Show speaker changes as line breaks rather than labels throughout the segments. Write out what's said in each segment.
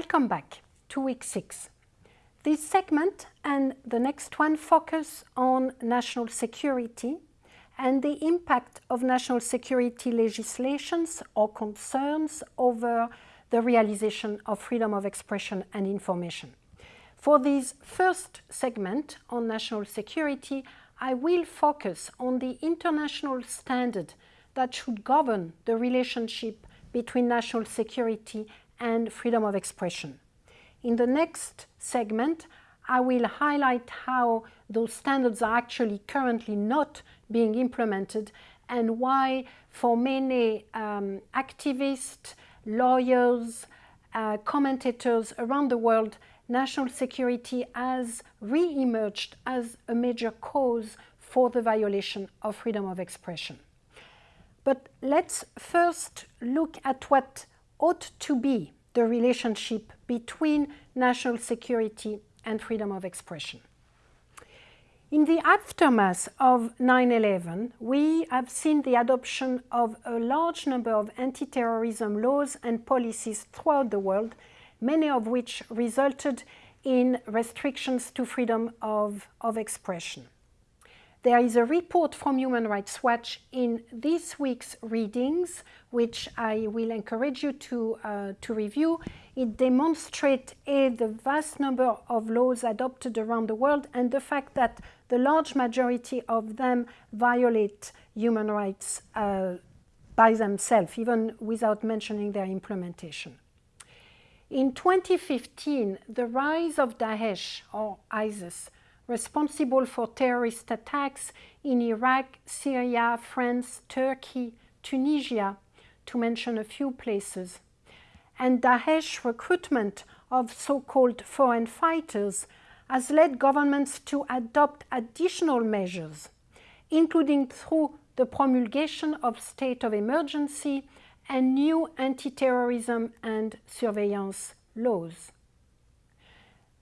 Welcome back to week six. This segment and the next one focus on national security and the impact of national security legislations or concerns over the realization of freedom of expression and information. For this first segment on national security, I will focus on the international standard that should govern the relationship between national security and freedom of expression. In the next segment, I will highlight how those standards are actually currently not being implemented and why for many um, activists, lawyers, uh, commentators around the world, national security has re-emerged as a major cause for the violation of freedom of expression. But let's first look at what ought to be the relationship between national security and freedom of expression. In the aftermath of 9-11, we have seen the adoption of a large number of anti-terrorism laws and policies throughout the world, many of which resulted in restrictions to freedom of, of expression. There is a report from Human Rights Watch in this week's readings, which I will encourage you to, uh, to review. It demonstrates A, the vast number of laws adopted around the world and the fact that the large majority of them violate human rights uh, by themselves, even without mentioning their implementation. In 2015, the rise of Daesh, or ISIS, responsible for terrorist attacks in Iraq, Syria, France, Turkey, Tunisia, to mention a few places. And Daesh recruitment of so-called foreign fighters has led governments to adopt additional measures, including through the promulgation of state of emergency and new anti-terrorism and surveillance laws.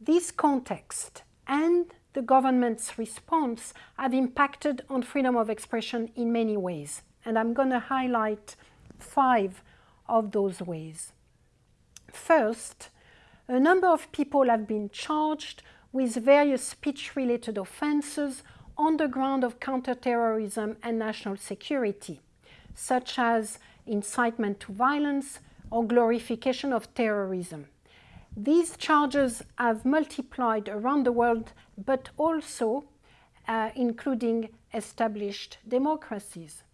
This context and the government's response have impacted on freedom of expression in many ways. And I'm going to highlight five of those ways. First, a number of people have been charged with various speech-related offences on the ground of counterterrorism and national security, such as incitement to violence or glorification of terrorism. These charges have multiplied around the world, but also uh, including established democracies.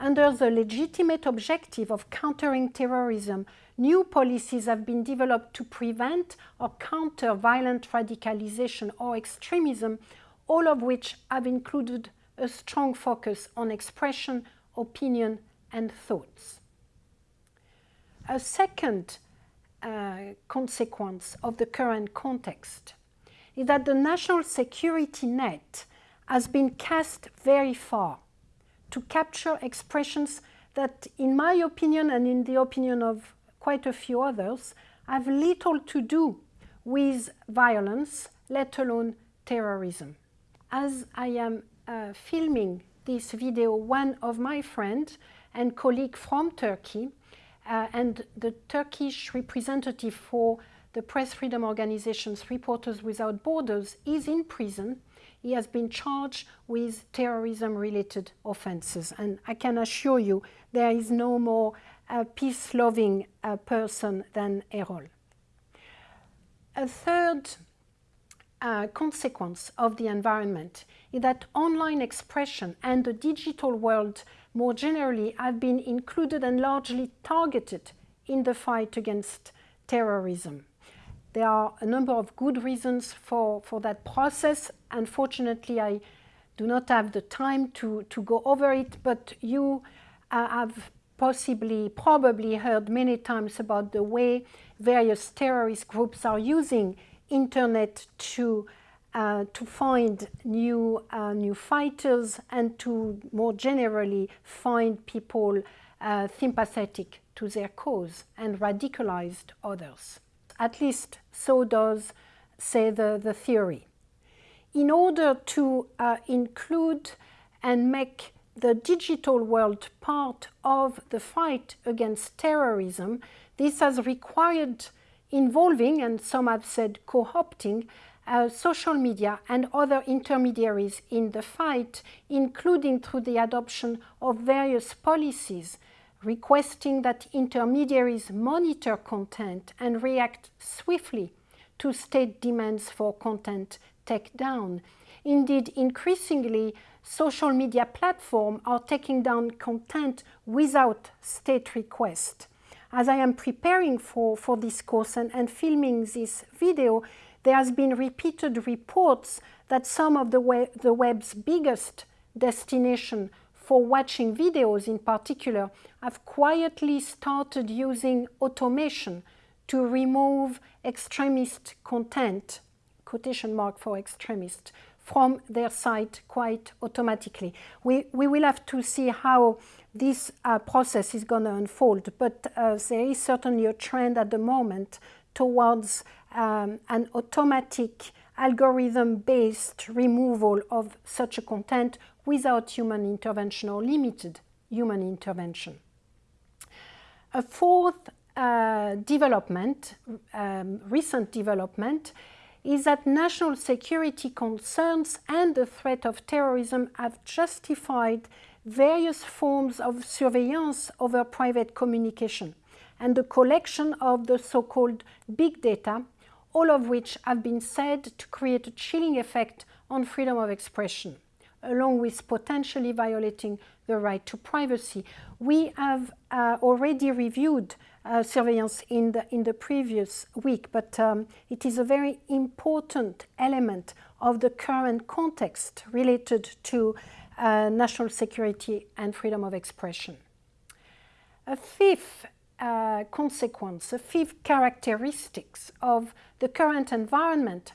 Under the legitimate objective of countering terrorism, new policies have been developed to prevent or counter violent radicalization or extremism, all of which have included a strong focus on expression, opinion and thoughts. A second uh, consequence of the current context is that the national security net has been cast very far to capture expressions that, in my opinion and in the opinion of quite a few others, have little to do with violence, let alone terrorism. As I am uh, filming this video, one of my friends and colleague from Turkey uh, and the Turkish representative for the press freedom organizations Reporters Without Borders is in prison. He has been charged with terrorism-related offenses. And I can assure you there is no more uh, peace-loving uh, person than Erol. A third uh, consequence of the environment is that online expression and the digital world more generally have been included and largely targeted in the fight against terrorism. There are a number of good reasons for, for that process. Unfortunately, I do not have the time to, to go over it, but you uh, have possibly, probably heard many times about the way various terrorist groups are using internet to uh, to find new, uh, new fighters and to more generally find people uh, sympathetic to their cause and radicalized others. At least so does say the, the theory. In order to uh, include and make the digital world part of the fight against terrorism, this has required involving, and some have said co-opting, uh, social media and other intermediaries in the fight, including through the adoption of various policies requesting that intermediaries monitor content and react swiftly to state demands for content takedown. Indeed, increasingly, social media platforms are taking down content without state request. As I am preparing for, for this course and, and filming this video, there has been repeated reports that some of the, web, the web's biggest destination for watching videos in particular have quietly started using automation to remove extremist content, quotation mark for extremist, from their site quite automatically. We, we will have to see how this uh, process is going to unfold, but uh, there is certainly a trend at the moment towards um, an automatic algorithm-based removal of such a content without human intervention or limited human intervention. A fourth uh, development, um, recent development, is that national security concerns and the threat of terrorism have justified various forms of surveillance over private communication and the collection of the so-called big data, all of which have been said to create a chilling effect on freedom of expression, along with potentially violating the right to privacy. We have uh, already reviewed uh, surveillance in the, in the previous week, but um, it is a very important element of the current context related to uh, national security and freedom of expression. A fifth uh, consequence, the fifth characteristics of the current environment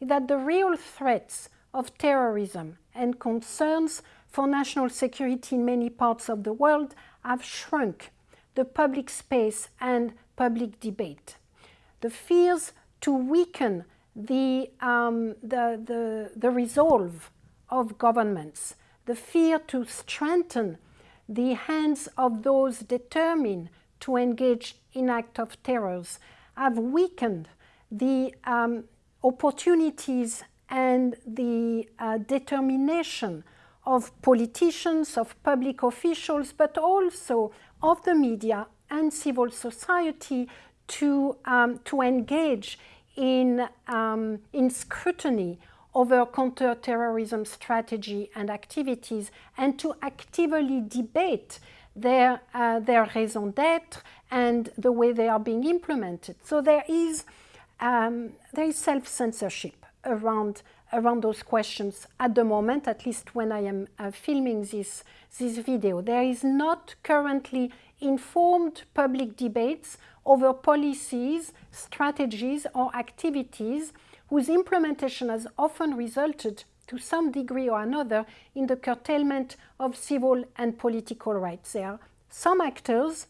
is that the real threats of terrorism and concerns for national security in many parts of the world have shrunk the public space and public debate. The fears to weaken the, um, the, the, the resolve of governments, the fear to strengthen the hands of those determined to engage in acts of terrors have weakened the um, opportunities and the uh, determination of politicians, of public officials, but also of the media and civil society to, um, to engage in, um, in scrutiny over counterterrorism strategy and activities and to actively debate their, uh, their raison d'etre and the way they are being implemented. So there is, um, there is self-censorship around, around those questions at the moment, at least when I am uh, filming this, this video. There is not currently informed public debates over policies, strategies or activities whose implementation has often resulted to some degree or another in the curtailment of civil and political rights. There are some actors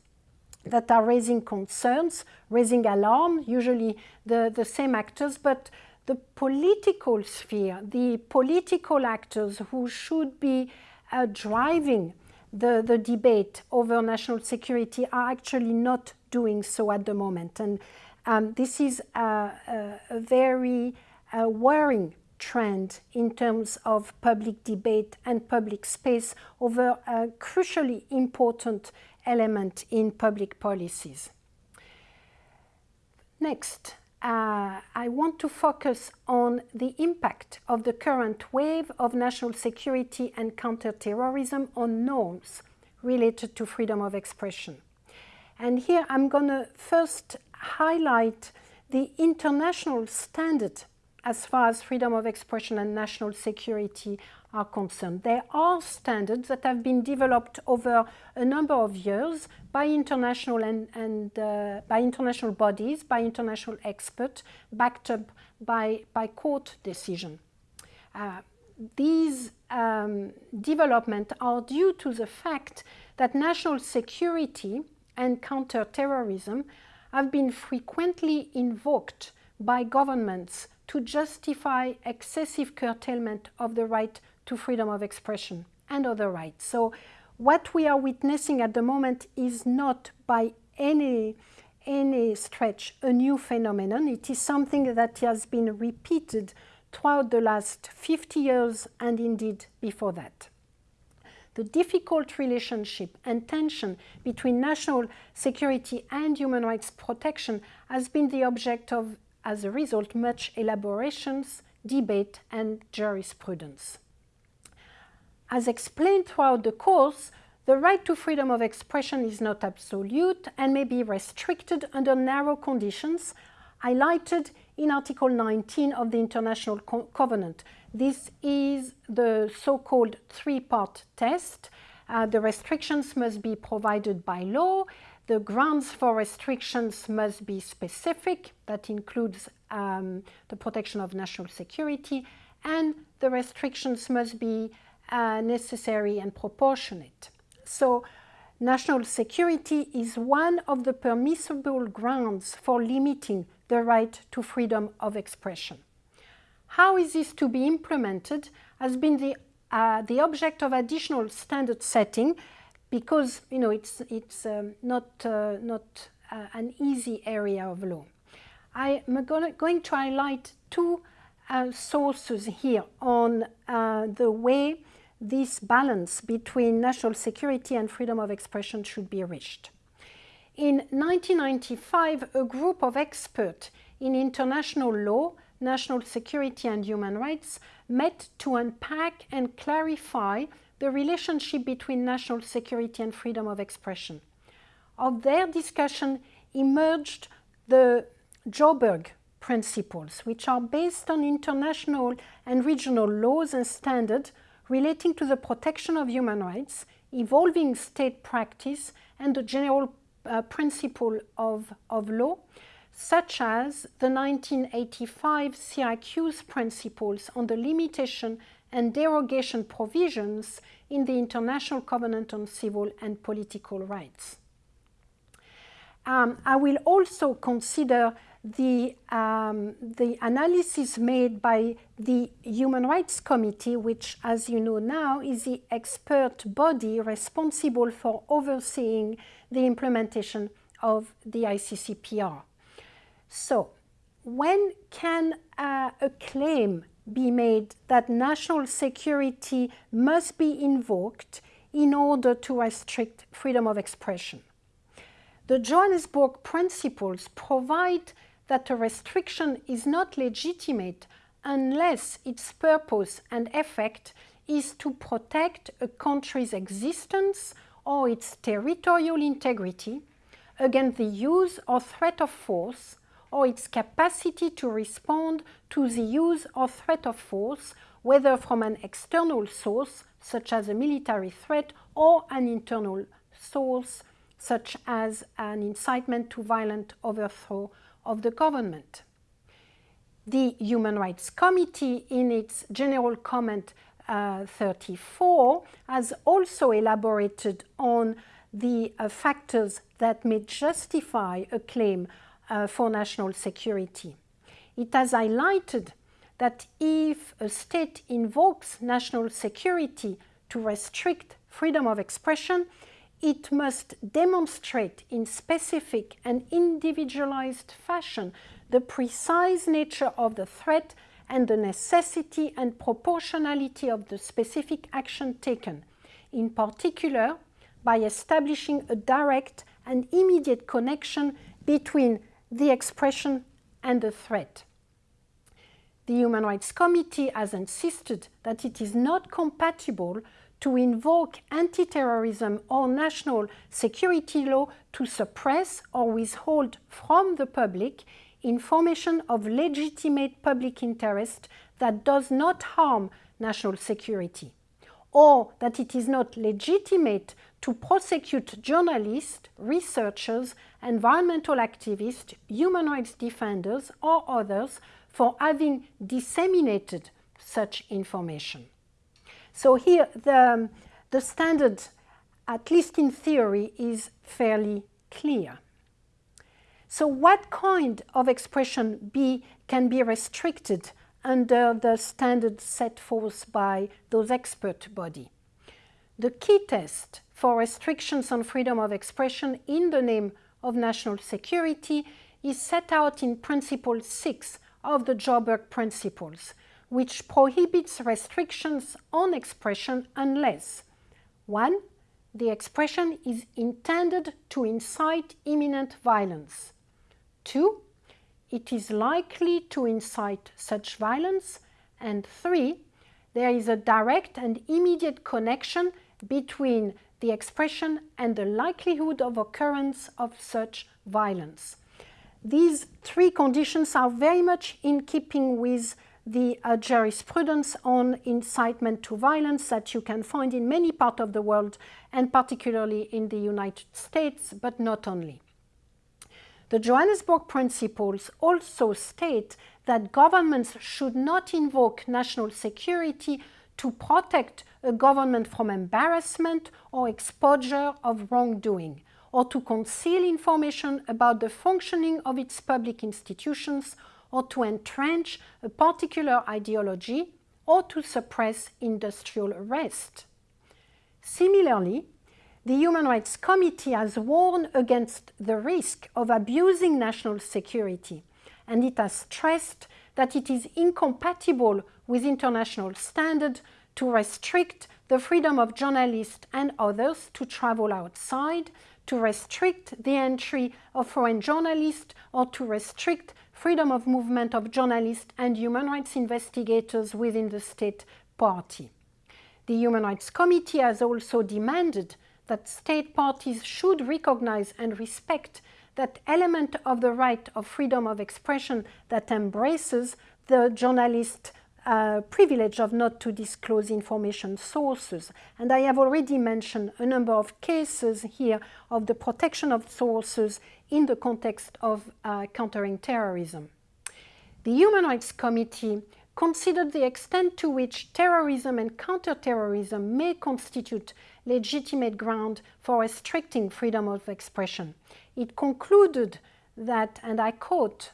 that are raising concerns, raising alarm, usually the, the same actors, but the political sphere, the political actors who should be uh, driving the, the debate over national security are actually not doing so at the moment. And um, this is a, a, a very uh, worrying trend in terms of public debate and public space over a crucially important element in public policies. Next, uh, I want to focus on the impact of the current wave of national security and counterterrorism on norms related to freedom of expression. And here I'm going to first highlight the international standard as far as freedom of expression and national security are concerned. There are standards that have been developed over a number of years by international and, and uh, by international bodies, by international experts, backed up by, by court decision. Uh, these um, developments are due to the fact that national security and counterterrorism have been frequently invoked by governments to justify excessive curtailment of the right to freedom of expression and other rights. So what we are witnessing at the moment is not by any, any stretch a new phenomenon. It is something that has been repeated throughout the last 50 years and indeed before that. The difficult relationship and tension between national security and human rights protection has been the object of, as a result, much elaborations, debate and jurisprudence. As explained throughout the course, the right to freedom of expression is not absolute and may be restricted under narrow conditions highlighted in Article 19 of the International Co Covenant. This is the so-called three-part test. Uh, the restrictions must be provided by law. The grounds for restrictions must be specific. That includes um, the protection of national security. And the restrictions must be uh, necessary and proportionate. So national security is one of the permissible grounds for limiting the right to freedom of expression. How is this to be implemented has been the, uh, the object of additional standard setting because you know, it's, it's um, not, uh, not uh, an easy area of law. I am gonna, highlight two uh, sources here on uh, the way this balance between national security and freedom of expression should be reached. In 1995, a group of experts in international law, national security and human rights met to unpack and clarify the relationship between national security and freedom of expression. Of their discussion emerged the Joburg principles, which are based on international and regional laws and standards relating to the protection of human rights, evolving state practice, and the general uh, principle of, of law, such as the 1985 Syracuse principles on the limitation and derogation provisions in the International Covenant on Civil and Political Rights. Um, I will also consider the, um, the analysis made by the Human Rights Committee, which, as you know now, is the expert body responsible for overseeing the implementation of the ICCPR. So, when can uh, a claim be made that national security must be invoked in order to restrict freedom of expression? The Johannesburg Principles provide that a restriction is not legitimate unless its purpose and effect is to protect a country's existence or its territorial integrity against the use or threat of force or its capacity to respond to the use or threat of force, whether from an external source, such as a military threat, or an internal source, such as an incitement to violent overthrow of the government. The Human Rights Committee, in its General Comment uh, 34, has also elaborated on the uh, factors that may justify a claim uh, for national security. It has highlighted that if a state invokes national security to restrict freedom of expression, it must demonstrate in specific and individualized fashion the precise nature of the threat and the necessity and proportionality of the specific action taken, in particular by establishing a direct and immediate connection between the expression and the threat. The Human Rights Committee has insisted that it is not compatible to invoke anti-terrorism or national security law to suppress or withhold from the public information of legitimate public interest that does not harm national security, or that it is not legitimate to prosecute journalists, researchers, environmental activists, human rights defenders, or others for having disseminated such information. So here the, um, the standard, at least in theory, is fairly clear. So what kind of expression be, can be restricted under the standard set forth by those expert body? The key test for restrictions on freedom of expression in the name of national security is set out in Principle 6 of the Joburg Principles, which prohibits restrictions on expression unless 1. The expression is intended to incite imminent violence. 2. It is likely to incite such violence. And 3. There is a direct and immediate connection between the expression and the likelihood of occurrence of such violence. These three conditions are very much in keeping with the uh, jurisprudence on incitement to violence that you can find in many parts of the world and particularly in the United States, but not only. The Johannesburg Principles also state that governments should not invoke national security to protect a government from embarrassment or exposure of wrongdoing, or to conceal information about the functioning of its public institutions, or to entrench a particular ideology, or to suppress industrial arrest. Similarly, the Human Rights Committee has warned against the risk of abusing national security, and it has stressed that it is incompatible with international standards to restrict the freedom of journalists and others to travel outside, to restrict the entry of foreign journalists, or to restrict freedom of movement of journalists and human rights investigators within the state party. The Human Rights Committee has also demanded that state parties should recognize and respect that element of the right of freedom of expression that embraces the journalist uh, privilege of not to disclose information sources. And I have already mentioned a number of cases here of the protection of sources in the context of uh, countering terrorism. The Human Rights Committee considered the extent to which terrorism and counterterrorism may constitute legitimate ground for restricting freedom of expression. It concluded that, and I quote,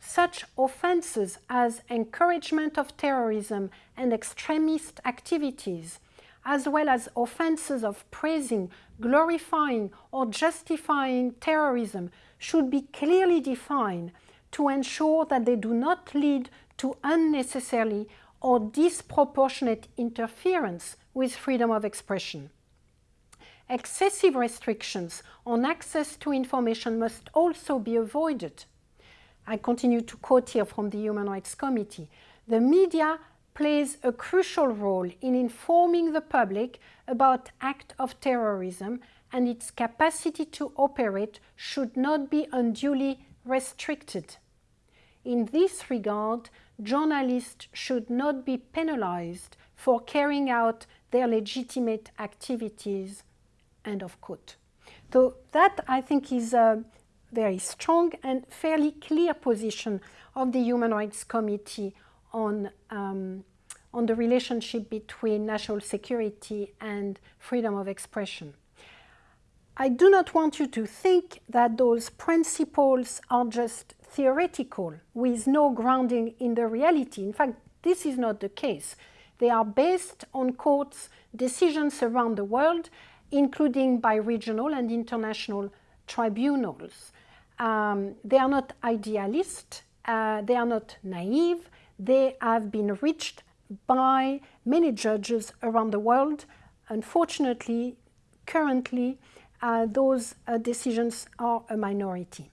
such offences as encouragement of terrorism and extremist activities, as well as offences of praising, glorifying or justifying terrorism should be clearly defined to ensure that they do not lead to unnecessarily or disproportionate interference with freedom of expression. Excessive restrictions on access to information must also be avoided. I continue to quote here from the Human Rights Committee. The media plays a crucial role in informing the public about acts of terrorism and its capacity to operate should not be unduly restricted. In this regard, journalists should not be penalized for carrying out their legitimate activities. End of quote. So that I think is a very strong and fairly clear position of the Human Rights Committee on, um, on the relationship between national security and freedom of expression. I do not want you to think that those principles are just theoretical with no grounding in the reality. In fact, this is not the case. They are based on courts' decisions around the world, including by regional and international tribunals. Um, they are not idealist, uh, they are not naive, they have been reached by many judges around the world. Unfortunately, currently, uh, those uh, decisions are a minority.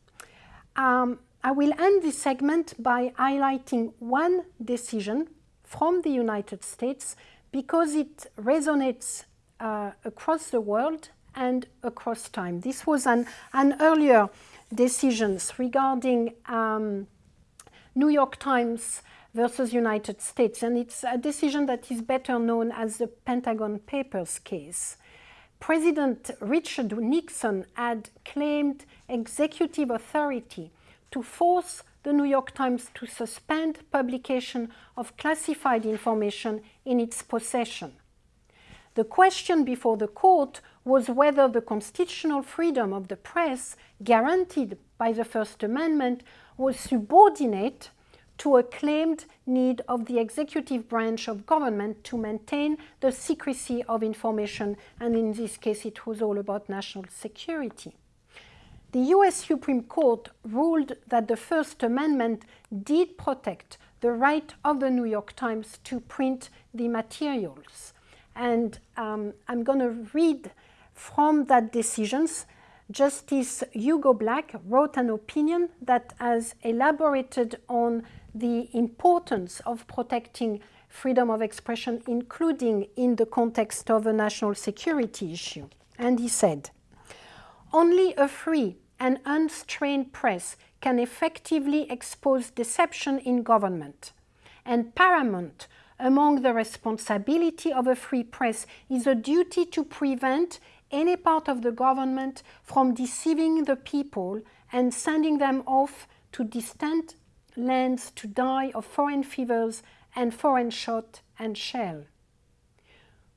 Um, I will end this segment by highlighting one decision from the United States because it resonates uh, across the world and across time. This was an, an earlier decisions regarding um, New York Times versus United States, and it's a decision that is better known as the Pentagon Papers case. President Richard Nixon had claimed executive authority to force the New York Times to suspend publication of classified information in its possession. The question before the court was whether the constitutional freedom of the press guaranteed by the First Amendment was subordinate to a claimed need of the executive branch of government to maintain the secrecy of information, and in this case it was all about national security. the US Supreme Court ruled that the First Amendment did protect the right of the New York Times to print the materials. And um, I'm going to read from that decisions. Justice Hugo Black wrote an opinion that has elaborated on the importance of protecting freedom of expression, including in the context of a national security issue. And he said, only a free and unstrained press can effectively expose deception in government. And paramount among the responsibility of a free press is a duty to prevent any part of the government from deceiving the people and sending them off to distant lands to die of foreign fevers and foreign shot and shell.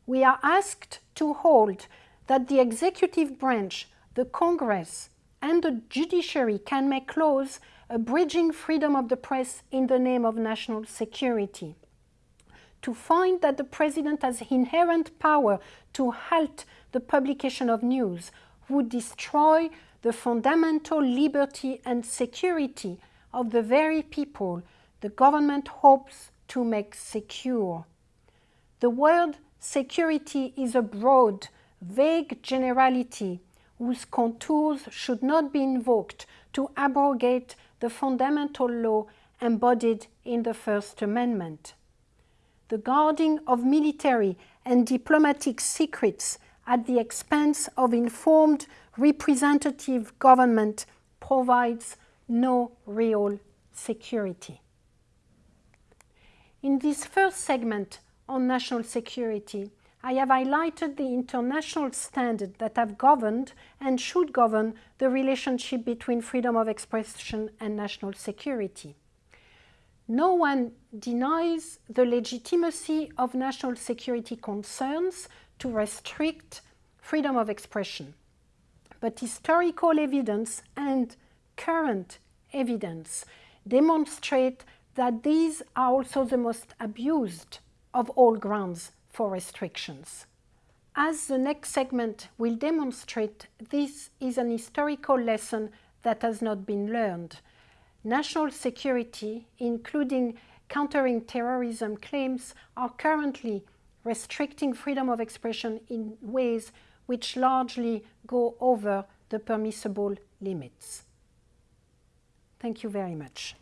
We are asked to hold that the executive branch, the Congress, and the judiciary can make laws abridging freedom of the press in the name of national security. To find that the president has inherent power to halt the publication of news would destroy the fundamental liberty and security of the very people the government hopes to make secure. The word security is a broad, vague generality whose contours should not be invoked to abrogate the fundamental law embodied in the First Amendment. The guarding of military and diplomatic secrets at the expense of informed representative government provides no real security. In this first segment on national security, I have highlighted the international standards that have governed and should govern the relationship between freedom of expression and national security. No one denies the legitimacy of national security concerns to restrict freedom of expression. But historical evidence and current evidence demonstrate that these are also the most abused of all grounds for restrictions. As the next segment will demonstrate, this is an historical lesson that has not been learned. National security, including countering terrorism claims, are currently restricting freedom of expression in ways which largely go over the permissible limits. Thank you very much.